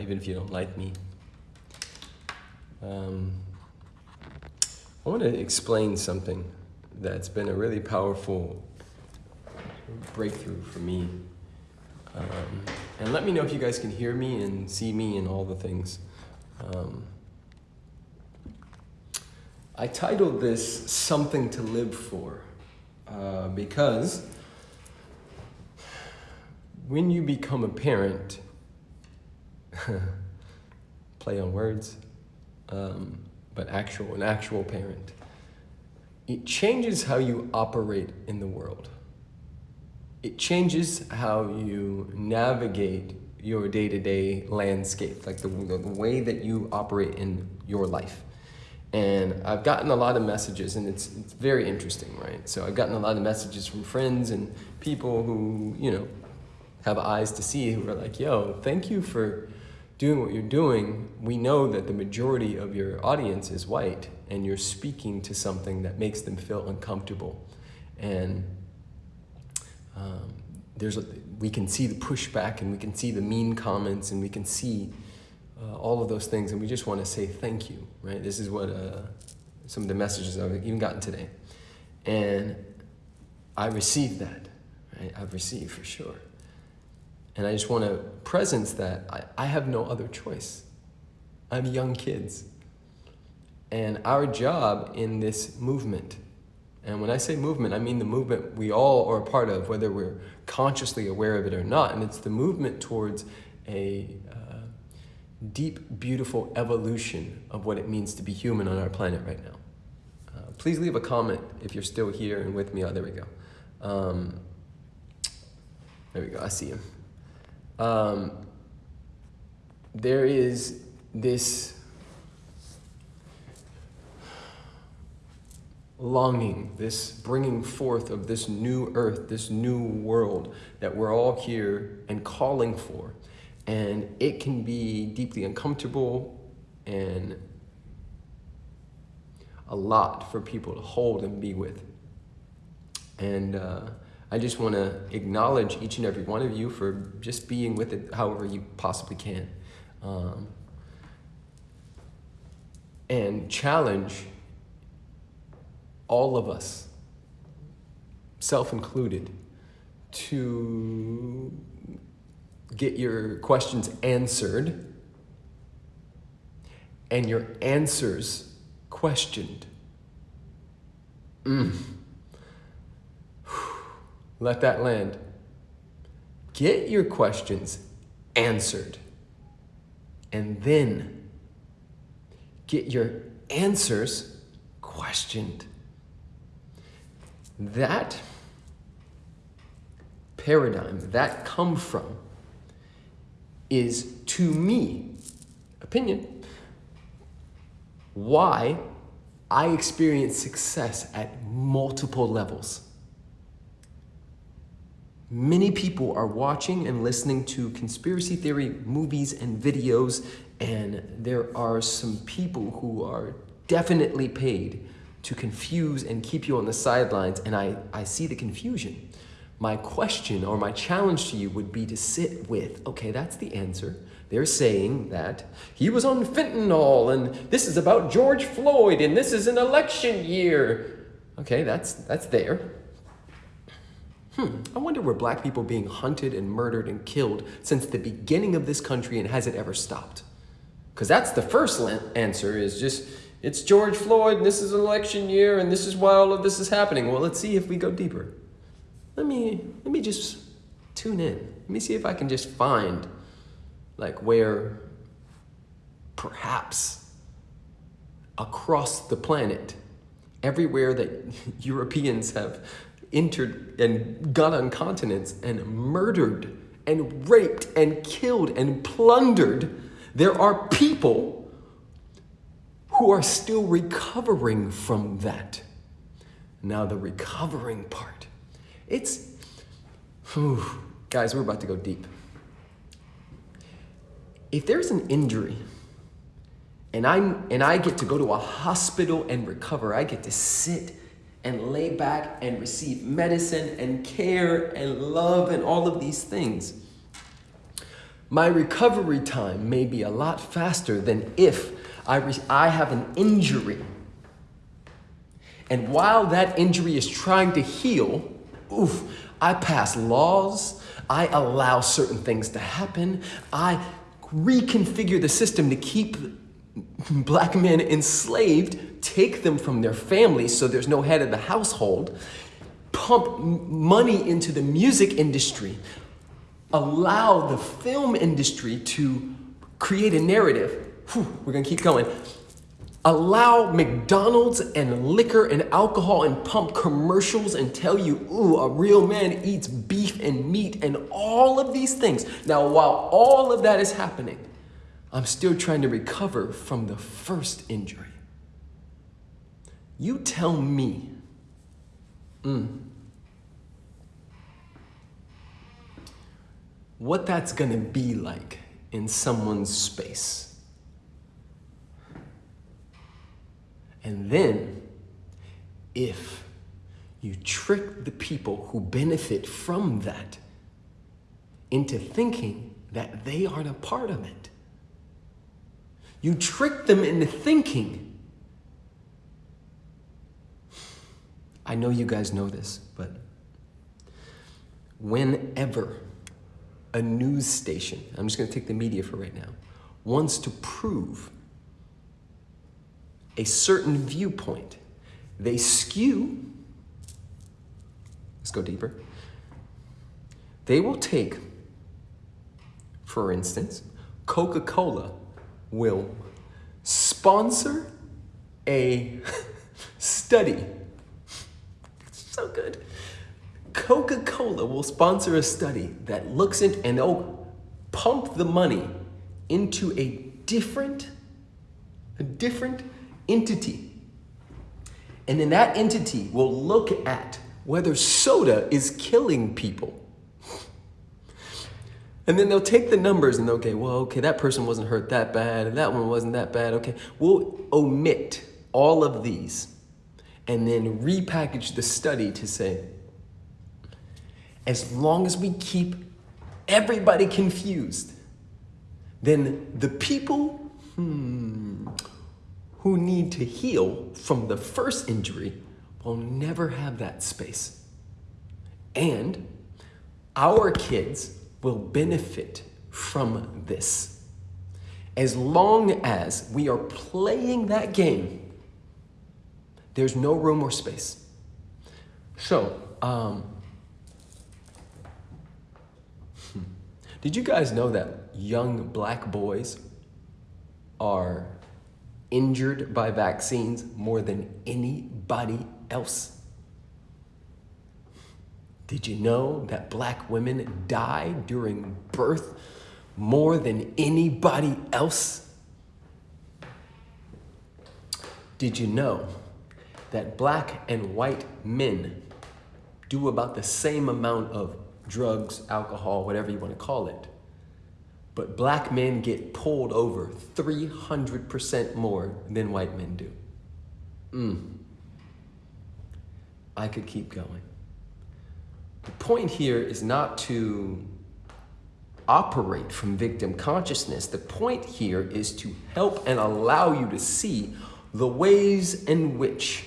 even if you don't like me. Um, I want to explain something that's been a really powerful breakthrough for me. Um, and let me know if you guys can hear me and see me and all the things. Um, I titled this Something to Live For uh, because when you become a parent, play on words, um, but actual, an actual parent, it changes how you operate in the world. It changes how you navigate your day-to-day landscape, like the, the way that you operate in your life. And I've gotten a lot of messages and it's, it's very interesting, right? So I've gotten a lot of messages from friends and people who, you know, have eyes to see who are like, yo, thank you for doing what you're doing. We know that the majority of your audience is white and you're speaking to something that makes them feel uncomfortable. And um, there's a, we can see the pushback and we can see the mean comments and we can see uh, all of those things and we just want to say thank you, right? This is what uh, some of the messages I've even gotten today. And I received that, right? I've received for sure. And I just want to presence that I, I have no other choice. I have young kids. And our job in this movement, and when I say movement, I mean the movement we all are a part of, whether we're consciously aware of it or not. And it's the movement towards a uh, deep, beautiful evolution of what it means to be human on our planet right now. Uh, please leave a comment if you're still here and with me. Oh, there we go. Um, there we go. I see him um, there is this longing, this bringing forth of this new earth, this new world that we're all here and calling for. And it can be deeply uncomfortable and a lot for people to hold and be with. And uh, I just want to acknowledge each and every one of you for just being with it however you possibly can. Um, and challenge all of us, self included, to get your questions answered and your answers questioned. Mm. Let that land. Get your questions answered. And then get your answers questioned. That paradigm, that come from, is to me, opinion, why I experience success at multiple levels. Many people are watching and listening to conspiracy theory movies and videos, and there are some people who are definitely paid to confuse and keep you on the sidelines, and I, I see the confusion. My question or my challenge to you would be to sit with, okay, that's the answer. They're saying that he was on fentanyl, and this is about George Floyd, and this is an election year. Okay, that's, that's there. Hmm, I wonder were black people being hunted and murdered and killed since the beginning of this country and has it ever stopped? Because that's the first answer is just, it's George Floyd and this is an election year and this is why all of this is happening. Well, let's see if we go deeper. Let me, let me just tune in. Let me see if I can just find like where perhaps across the planet, everywhere that Europeans have entered and got on continents and murdered and raped and killed and plundered, there are people who are still recovering from that. Now the recovering part, it's, whew, guys, we're about to go deep. If there's an injury and, I'm, and I get to go to a hospital and recover, I get to sit and lay back and receive medicine and care and love and all of these things. my recovery time may be a lot faster than if I, I have an injury. And while that injury is trying to heal, oof, I pass laws, I allow certain things to happen, I reconfigure the system to keep black men enslaved, take them from their families so there's no head of the household, pump money into the music industry, allow the film industry to create a narrative. Whew, we're gonna keep going. Allow McDonald's and liquor and alcohol and pump commercials and tell you, ooh, a real man eats beef and meat and all of these things. Now, while all of that is happening, I'm still trying to recover from the first injury. You tell me, mm, what that's gonna be like in someone's space. And then, if you trick the people who benefit from that into thinking that they aren't a part of it, you trick them into thinking. I know you guys know this, but whenever a news station, I'm just gonna take the media for right now, wants to prove a certain viewpoint, they skew, let's go deeper, they will take, for instance, Coca-Cola will sponsor a study. so good. Coca-Cola will sponsor a study that looks into, and they'll pump the money into a different, a different entity. And then that entity will look at whether soda is killing people. And then they'll take the numbers and they'll okay, well, okay, that person wasn't hurt that bad, and that one wasn't that bad. Okay, we'll omit all of these and then repackage the study to say, as long as we keep everybody confused, then the people hmm, who need to heal from the first injury will never have that space. And our kids will benefit from this. As long as we are playing that game, there's no room or space. So, um, hmm. did you guys know that young black boys are injured by vaccines more than anybody else? Did you know that black women die during birth more than anybody else? Did you know that black and white men do about the same amount of drugs, alcohol, whatever you want to call it, but black men get pulled over 300% more than white men do? Mm. I could keep going. The point here is not to operate from victim consciousness. The point here is to help and allow you to see the ways in which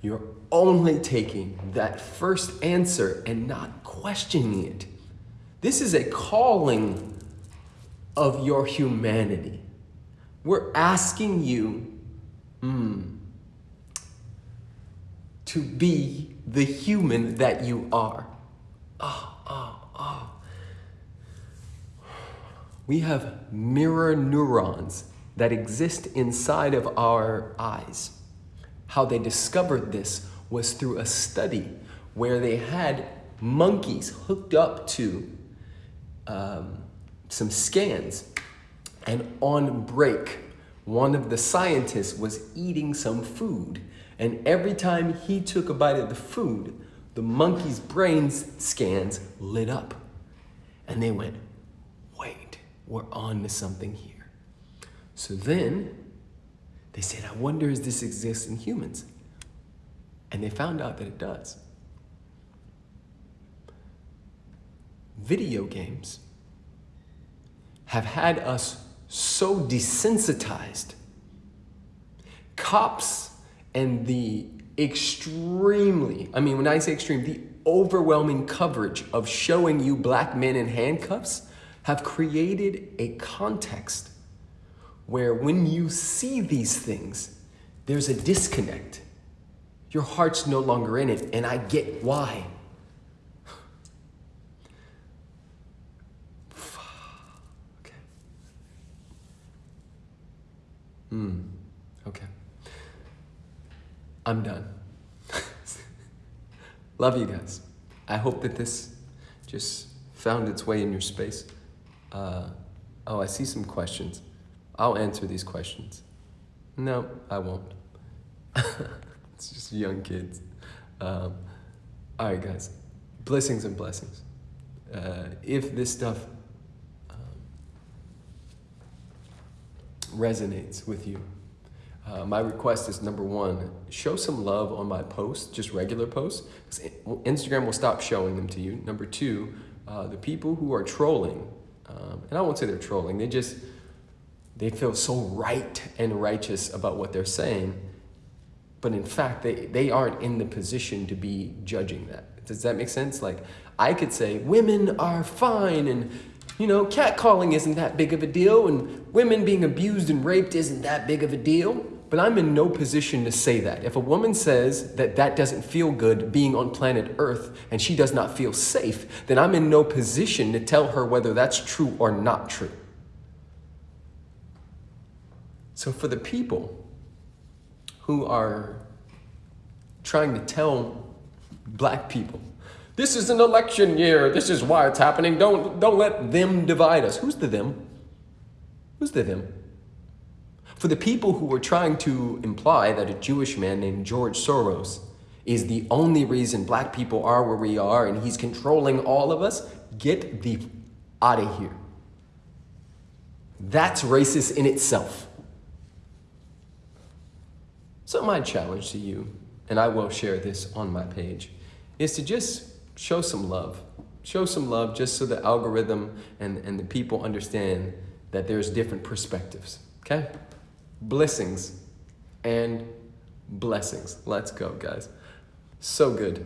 you're only taking that first answer and not questioning it. This is a calling of your humanity. We're asking you mm, to be the human that you are oh, oh, oh. We have mirror neurons that exist inside of our eyes. How they discovered this was through a study where they had monkeys hooked up to um, some scans and on break, one of the scientists was eating some food and every time he took a bite of the food, the monkey's brains scans lit up. And they went, we're on to something here. So then they said, I wonder if this exists in humans. And they found out that it does. Video games have had us so desensitized. Cops and the extremely, I mean, when I say extreme, the overwhelming coverage of showing you black men in handcuffs have created a context where when you see these things, there's a disconnect. Your heart's no longer in it, and I get why. okay. Hmm. Okay. I'm done. Love you guys. I hope that this just found its way in your space. Uh, oh, I see some questions. I'll answer these questions. No, I won't. it's just young kids. Um, all right, guys. Blessings and blessings. Uh, if this stuff um, resonates with you, uh, my request is number one, show some love on my posts, just regular posts. Instagram will stop showing them to you. Number two, uh, the people who are trolling, um, and I won't say they're trolling, they just, they feel so right and righteous about what they're saying. But in fact, they, they aren't in the position to be judging that. Does that make sense? Like, I could say women are fine and, you know, catcalling isn't that big of a deal and women being abused and raped isn't that big of a deal. But I'm in no position to say that. If a woman says that that doesn't feel good being on planet Earth and she does not feel safe, then I'm in no position to tell her whether that's true or not true. So for the people who are trying to tell black people, this is an election year, this is why it's happening, don't, don't let them divide us. Who's the them? Who's the them? For the people who are trying to imply that a Jewish man named George Soros is the only reason black people are where we are and he's controlling all of us, get the out of here. That's racist in itself. So my challenge to you, and I will share this on my page, is to just show some love. Show some love just so the algorithm and, and the people understand that there's different perspectives, okay? Blessings and blessings. Let's go, guys. So good.